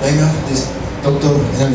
Venga, doctor, en